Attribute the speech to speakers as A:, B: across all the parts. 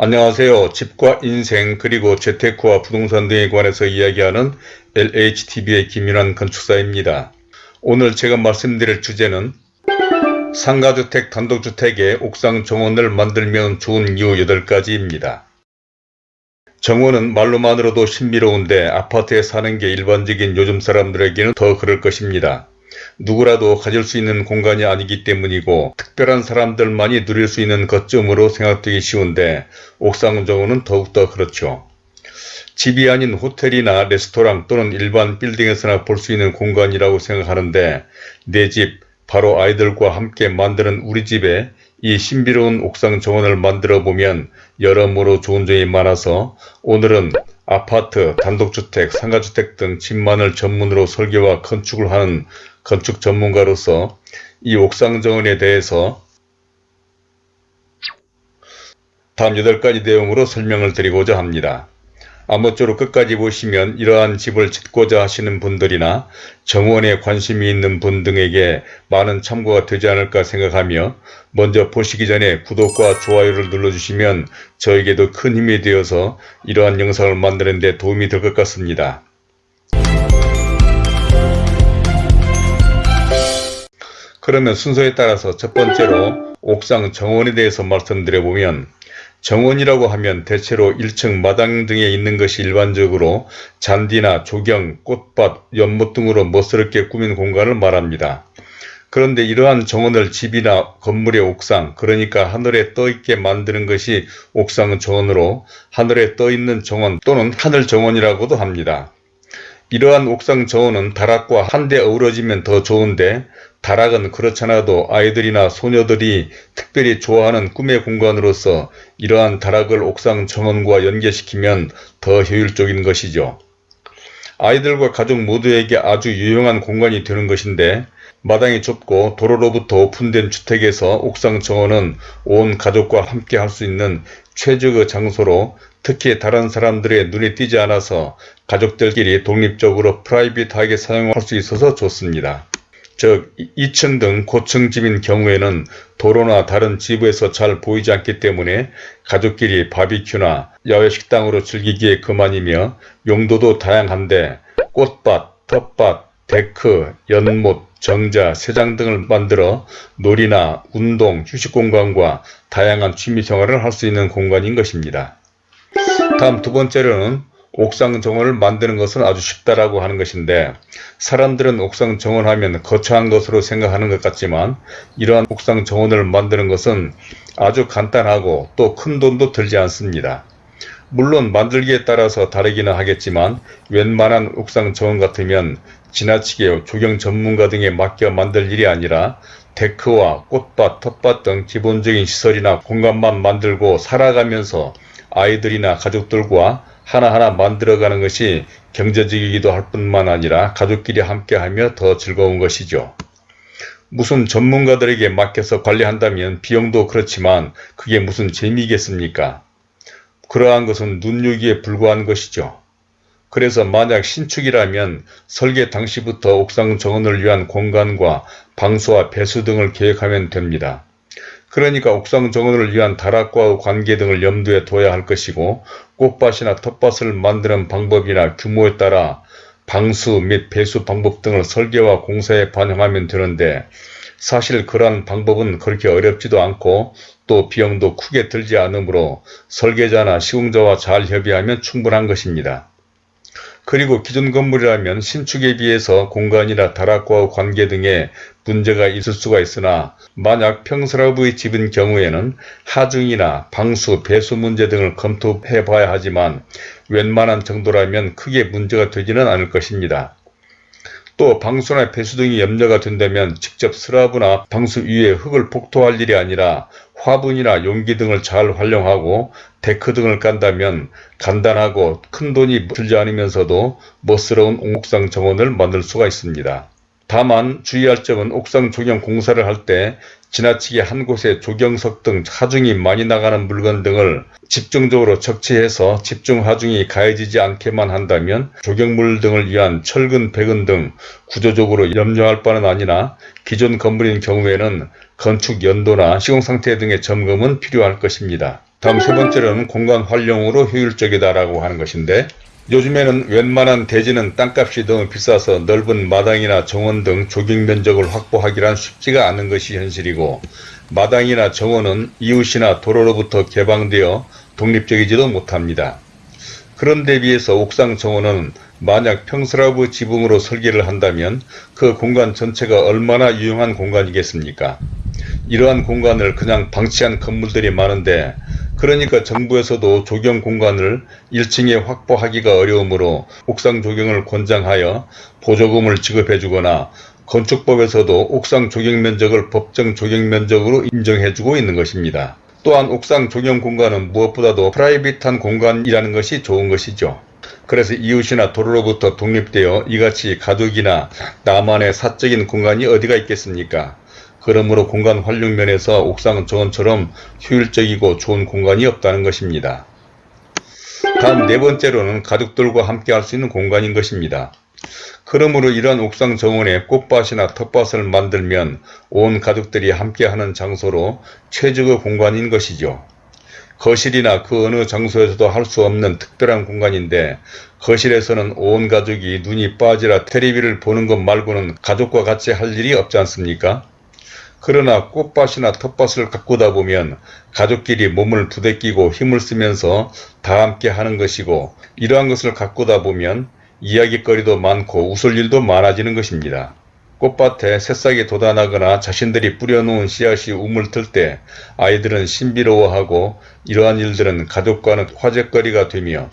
A: 안녕하세요. 집과 인생 그리고 재테크와 부동산 등에 관해서 이야기하는 LHTV의 김윤환 건축사입니다. 오늘 제가 말씀드릴 주제는 상가주택 단독주택에 옥상 정원을 만들면 좋은 이유 8가지입니다. 정원은 말로만으로도 신비로운데 아파트에 사는 게 일반적인 요즘 사람들에게는 더 그럴 것입니다. 누구라도 가질 수 있는 공간이 아니기 때문이고 특별한 사람들만이 누릴 수 있는 것쯤으로 생각되기 쉬운데 옥상 정원은 더욱더 그렇죠. 집이 아닌 호텔이나 레스토랑 또는 일반 빌딩에서나 볼 수 있는 공간이라고 생각하는데 내 집, 바로 아이들과 함께 만드는 우리 집에 이 신비로운 옥상 정원을 만들어 보면 여러모로 좋은 점이 많아서 오늘은 아파트, 단독주택, 상가주택 등 집만을 전문으로 설계와 건축을 하는 건축 전문가로서 이 옥상 정원에 대해서 다음 8가지 내용으로 설명을 드리고자 합니다. 아무쪼록 끝까지 보시면 이러한 집을 짓고자 하시는 분들이나 정원에 관심이 있는 분 등에게 많은 참고가 되지 않을까 생각하며 먼저 보시기 전에 구독과 좋아요를 눌러주시면 저에게도 큰 힘이 되어서 이러한 영상을 만드는 데 도움이 될 것 같습니다. 그러면 순서에 따라서 첫 번째로 옥상 정원에 대해서 말씀드려보면 정원이라고 하면 대체로 1층 마당 등에 있는 것이 일반적으로 잔디나 조경, 꽃밭, 연못 등으로 멋스럽게 꾸민 공간을 말합니다. 그런데 이러한 정원을 집이나 건물의 옥상 그러니까 하늘에 떠있게 만드는 것이 옥상 정원으로 하늘에 떠있는 정원 또는 하늘 정원이라고도 합니다. 이러한 옥상 정원은 다락과 한데 어우러지면 더 좋은데 다락은 그렇잖아도 아이들이나 소녀들이 특별히 좋아하는 꿈의 공간으로서 이러한 다락을 옥상 정원과 연계시키면 더 효율적인 것이죠. 아이들과 가족 모두에게 아주 유용한 공간이 되는 것인데 마당이 좁고 도로로부터 오픈된 주택에서 옥상 정원은 온 가족과 함께 할 수 있는 최적의 장소로 특히 다른 사람들의 눈에 띄지 않아서 가족들끼리 독립적으로 private하게 사용할 수 있어서 좋습니다. 즉 2층 등 고층 집인 경우에는 도로나 다른 집에서 잘 보이지 않기 때문에 가족끼리 바비큐나 야외 식당으로 즐기기에 그만이며 용도도 다양한데 꽃밭, 텃밭, 데크, 연못, 정자, 새장 등을 만들어 놀이나 운동, 휴식 공간과 다양한 취미 생활을 할 수 있는 공간인 것입니다. 다음 두 번째로는 옥상 정원을 만드는 것은 아주 쉽다라고 하는 것인데 사람들은 옥상 정원하면 거창한 것으로 생각하는 것 같지만 이러한 옥상 정원을 만드는 것은 아주 간단하고 또 큰 돈도 들지 않습니다. 물론 만들기에 따라서 다르기는 하겠지만 웬만한 옥상 정원 같으면 지나치게 조경 전문가 등에 맡겨 만들 일이 아니라 데크와 꽃밭, 텃밭 등 기본적인 시설이나 공간만 만들고 살아가면서 아이들이나 가족들과 하나하나 만들어가는 것이 경제적이기도 할 뿐만 아니라 가족끼리 함께하며 더 즐거운 것이죠. 무슨 전문가들에게 맡겨서 관리한다면 비용도 그렇지만 그게 무슨 재미겠습니까? 그러한 것은 눈요기에 불과한 것이죠. 그래서 만약 신축이라면 설계 당시부터 옥상 정원을 위한 공간과 방수와 배수 등을 계획하면 됩니다. 그러니까 옥상 정원을 위한 다락과의 관계 등을 염두에 둬야 할 것이고 꽃밭이나 텃밭을 만드는 방법이나 규모에 따라 방수 및 배수 방법 등을 설계와 공사에 반영하면 되는데 사실 그러한 방법은 그렇게 어렵지도 않고 또 비용도 크게 들지 않으므로 설계자나 시공자와 잘 협의하면 충분한 것입니다. 그리고 기존 건물이라면 신축에 비해서 공간이나 다락과 관계 등에 문제가 있을 수가 있으나 만약 평슬라브의 집인 경우에는 하중이나 방수, 배수 문제 등을 검토해 봐야 하지만 웬만한 정도라면 크게 문제가 되지는 않을 것입니다. 또 방수나 배수 등이 염려가 된다면 직접 슬라브나 방수 위에 흙을 복토할 일이 아니라 화분이나 용기 등을 잘 활용하고 데크 등을 깐다면 간단하고 큰돈이 들지 않으면서도 멋스러운 옥상 정원을 만들 수가 있습니다. 다만 주의할 점은 옥상 조경 공사를 할 때 지나치게 한 곳에 조경석 등 하중이 많이 나가는 물건 등을 집중적으로 적치해서 집중 하중이 가해지지 않게만 한다면 조경물 등을 위한 철근, 배근 등 구조적으로 염려할 바는 아니나 기존 건물인 경우에는 건축 연도나 시공상태 등의 점검은 필요할 것입니다. 다음 세 번째로는 공간 활용으로 효율적이다라고 하는 것인데 요즘에는 웬만한 대지는 땅값이 너무 비싸서 넓은 마당이나 정원 등 조경 면적을 확보하기란 쉽지가 않은 것이 현실이고 마당이나 정원은 이웃이나 도로로부터 개방되어 독립적이지도 못합니다. 그런 데 비해서 옥상 정원은 만약 평스라브 지붕으로 설계를 한다면 그 공간 전체가 얼마나 유용한 공간이겠습니까? 이러한 공간을 그냥 방치한 건물들이 많은데 그러니까 정부에서도 조경 공간을 1층에 확보하기가 어려우므로 옥상 조경을 권장하여 보조금을 지급해 주거나 건축법에서도 옥상 조경 면적을 법정 조경 면적으로 인정해 주고 있는 것입니다. 또한 옥상 조경 공간은 무엇보다도 프라이빗한 공간이라는 것이 좋은 것이죠. 그래서 이웃이나 도로로부터 독립되어 이같이 가족이나 나만의 사적인 공간이 어디가 있겠습니까? 그러므로 공간 활용 면에서 옥상 정원처럼 효율적이고 좋은 공간이 없다는 것입니다. 다음 네 번째로는 가족들과 함께 할 수 있는 공간인 것입니다. 그러므로 이러한 옥상 정원에 꽃밭이나 텃밭을 만들면 온 가족들이 함께하는 장소로 최적의 공간인 것이죠. 거실이나 그 어느 장소에서도 할 수 없는 특별한 공간인데 거실에서는 온 가족이 눈이 빠지라 테레비를 보는 것 말고는 가족과 같이 할 일이 없지 않습니까? 그러나 꽃밭이나 텃밭을 가꾸다 보면 가족끼리 몸을 부대끼고 힘을 쓰면서 다 함께 하는 것이고 이러한 것을 가꾸다 보면 이야기거리도 많고 웃을 일도 많아지는 것입니다. 꽃밭에 새싹이 돋아나거나 자신들이 뿌려놓은 씨앗이 우물틀 때 아이들은 신비로워하고 이러한 일들은 가족과는 화제거리가 되며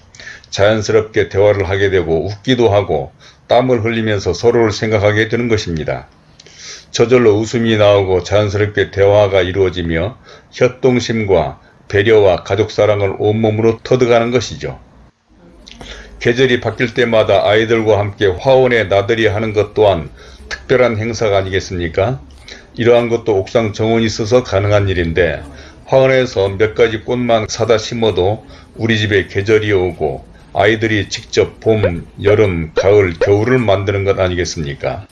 A: 자연스럽게 대화를 하게 되고 웃기도 하고 땀을 흘리면서 서로를 생각하게 되는 것입니다. 저절로 웃음이 나오고 자연스럽게 대화가 이루어지며 협동심과 배려와 가족사랑을 온몸으로 터득하는 것이죠. 계절이 바뀔 때마다 아이들과 함께 화원에 나들이 하는 것 또한 특별한 행사가 아니겠습니까? 이러한 것도 옥상 정원이 있어서 가능한 일인데 화원에서 몇 가지 꽃만 사다 심어도 우리 집에 계절이 오고 아이들이 직접 봄, 여름, 가을, 겨울을 만드는 것 아니겠습니까?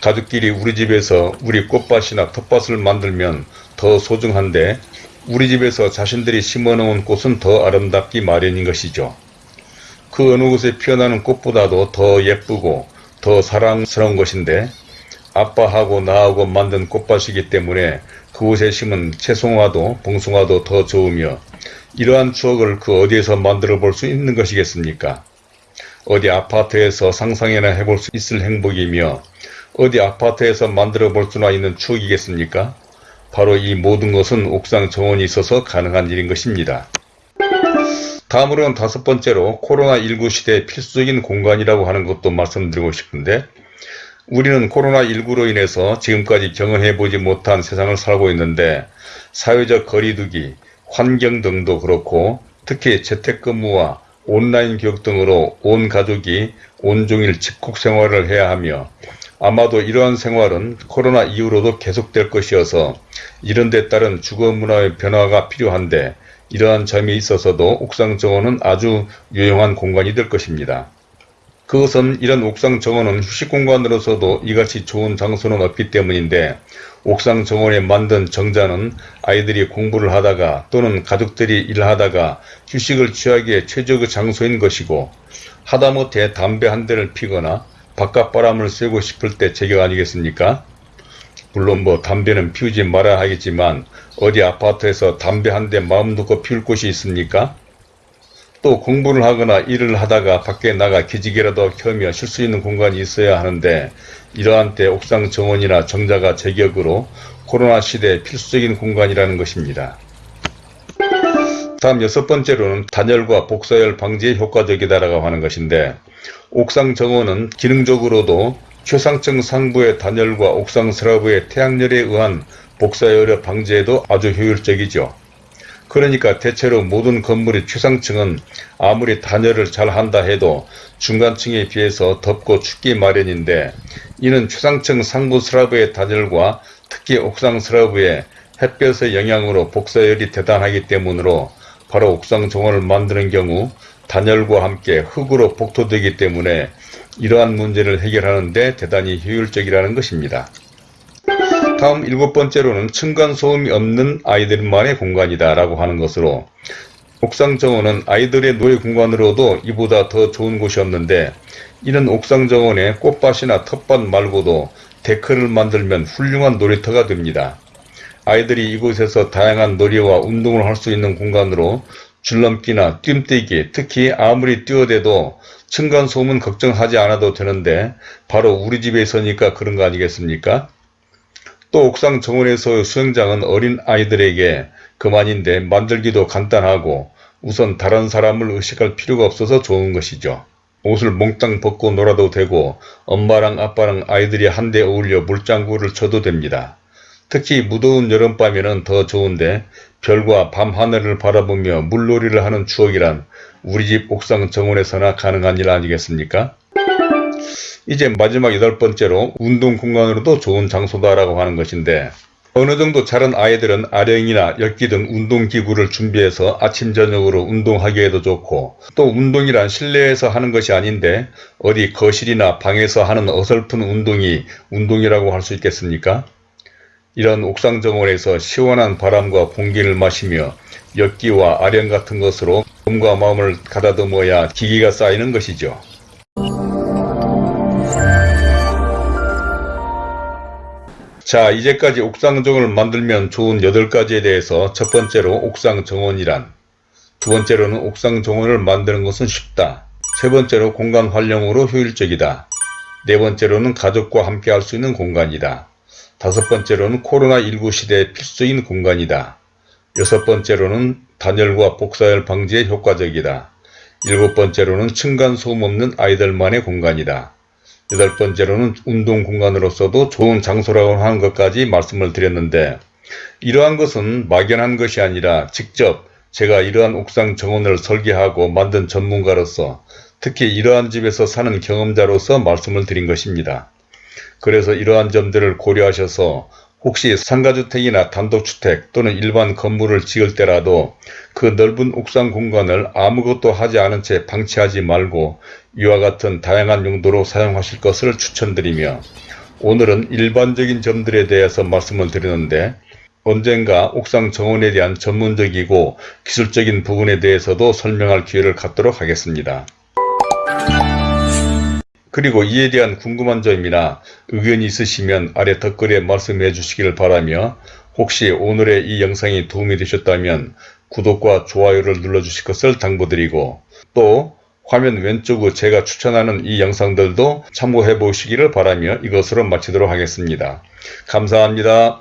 A: 가족끼리 우리 집에서 우리 꽃밭이나 텃밭을 만들면 더 소중한데 우리 집에서 자신들이 심어놓은 꽃은 더 아름답기 마련인 것이죠. 그 어느 곳에 피어나는 꽃보다도 더 예쁘고 더 사랑스러운 것인데 아빠하고 나하고 만든 꽃밭이기 때문에 그곳에 심은 채송화도 봉숭아도 더 좋으며 이러한 추억을 그 어디에서 만들어 볼 수 있는 것이겠습니까? 어디 아파트에서 상상이나 해볼 수 있을 행복이며 어디 아파트에서 만들어 볼 수나 있는 추억이겠습니까? 바로 이 모든 것은 옥상 정원이 있어서 가능한 일인 것입니다. 다음으로는 다섯 번째로 코로나19 시대의 필수적인 공간이라고 하는 것도 말씀드리고 싶은데 우리는 코로나19로 인해서 지금까지 경험해보지 못한 세상을 살고 있는데 사회적 거리두기, 환경 등도 그렇고 특히 재택근무와 온라인 교육 등으로 온 가족이 온종일 집콕 생활을 해야 하며 아마도 이러한 생활은 코로나 이후로도 계속될 것이어서 이런 데 따른 주거 문화의 변화가 필요한데 이러한 점이 있어서도 옥상 정원은 아주 유용한 공간이 될 것입니다. 그것은 이런 옥상 정원은 휴식 공간으로서도 이같이 좋은 장소는 없기 때문인데 옥상 정원에 만든 정자는 아이들이 공부를 하다가 또는 가족들이 일하다가 휴식을 취하기에 최적의 장소인 것이고 하다못해 담배 한 대를 피거나 바깥바람을 쐬고 싶을 때 제격 아니겠습니까? 물론 뭐 담배는 피우지 말아야 하겠지만 어디 아파트에서 담배 한 대 마음 놓고 피울 곳이 있습니까? 또 공부를 하거나 일을 하다가 밖에 나가 기지개라도 켜며 쉴 수 있는 공간이 있어야 하는데 이러한 때 옥상 정원이나 정자가 제격으로 코로나 시대 필수적인 공간이라는 것입니다. 다음 여섯 번째로는 단열과 복사열 방지에 효과적이다라고 하는 것인데 옥상 정원은 기능적으로도 최상층 상부의 단열과 옥상 슬라브의 태양열에 의한 복사열의 방지에도 아주 효율적이죠. 그러니까 대체로 모든 건물의 최상층은 아무리 단열을 잘 한다 해도 중간층에 비해서 덥고 춥기 마련인데 이는 최상층 상부 슬라브의 단열과 특히 옥상 슬라브의 햇볕의 영향으로 복사열이 대단하기 때문으로 바로 옥상 정원을 만드는 경우 단열과 함께 흙으로 복토되기 때문에 이러한 문제를 해결하는 데 대단히 효율적이라는 것입니다. 다음 일곱 번째로는 층간소음이 없는 아이들만의 공간이다 라고 하는 것으로 옥상 정원은 아이들의 노예 공간으로도 이보다 더 좋은 곳이 없는데 이는 옥상 정원에 꽃밭이나 텃밭 말고도 데크를 만들면 훌륭한 놀이터가 됩니다. 아이들이 이곳에서 다양한 놀이와 운동을 할 수 있는 공간으로 줄넘기나 뛰뛰기, 특히 아무리 뛰어대도 층간소음은 걱정하지 않아도 되는데 바로 우리 집에 있으니까 그런 거 아니겠습니까? 또 옥상 정원에서의 수영장은 어린 아이들에게 그만인데 만들기도 간단하고 우선 다른 사람을 의식할 필요가 없어서 좋은 것이죠. 옷을 몽땅 벗고 놀아도 되고 엄마랑 아빠랑 아이들이 한데 어울려 물장구를 쳐도 됩니다. 특히 무더운 여름밤에는 더 좋은데 별과 밤하늘을 바라보며 물놀이를 하는 추억이란 우리 집 옥상 정원에서나 가능한 일 아니겠습니까? 이제 마지막 여덟 번째로 운동 공간으로도 좋은 장소다라고 하는 것인데 어느 정도 자란 아이들은 아령이나 엿기 등 운동기구를 준비해서 아침 저녁으로 운동하기에도 좋고 또 운동이란 실내에서 하는 것이 아닌데 어디 거실이나 방에서 하는 어설픈 운동이 운동이라고 할 수 있겠습니까? 이런 옥상 정원에서 시원한 바람과 공기를 마시며 엿기와 아령 같은 것으로 몸과 마음을 가다듬어야 기기가 쌓이는 것이죠. 자 이제까지 옥상 정원을 만들면 좋은 8가지에 대해서 첫 번째로 옥상 정원이란 두 번째로는 옥상 정원을 만드는 것은 쉽다. 세 번째로 공간 활용으로 효율적이다. 네 번째로는 가족과 함께 할 수 있는 공간이다 다섯 번째로는 코로나19 시대에 필수인 공간이다. 여섯 번째로는 단열과 복사열 방지에 효과적이다. 일곱 번째로는 층간소음 없는 아이들만의 공간이다. 여덟 번째로는 운동 공간으로서도 좋은 장소라고 하는 것까지 말씀을 드렸는데 이러한 것은 막연한 것이 아니라 직접 제가 이러한 옥상 정원을 설계하고 만든 전문가로서 특히 이러한 집에서 사는 경험자로서 말씀을 드린 것입니다. 그래서 이러한 점들을 고려하셔서 혹시 상가주택이나 단독주택 또는 일반 건물을 지을 때라도 그 넓은 옥상 공간을 아무것도 하지 않은 채 방치하지 말고 이와 같은 다양한 용도로 사용하실 것을 추천드리며 오늘은 일반적인 점들에 대해서 말씀을 드리는데 언젠가 옥상 정원에 대한 전문적이고 기술적인 부분에 대해서도 설명할 기회를 갖도록 하겠습니다. 그리고 이에 대한 궁금한 점이나 의견이 있으시면 아래 댓글에 말씀해 주시길 바라며 혹시 오늘의 이 영상이 도움이 되셨다면 구독과 좋아요를 눌러주실 것을 당부드리고 또 화면 왼쪽으로 제가 추천하는 이 영상들도 참고해 보시기를 바라며 이것으로 마치도록 하겠습니다. 감사합니다.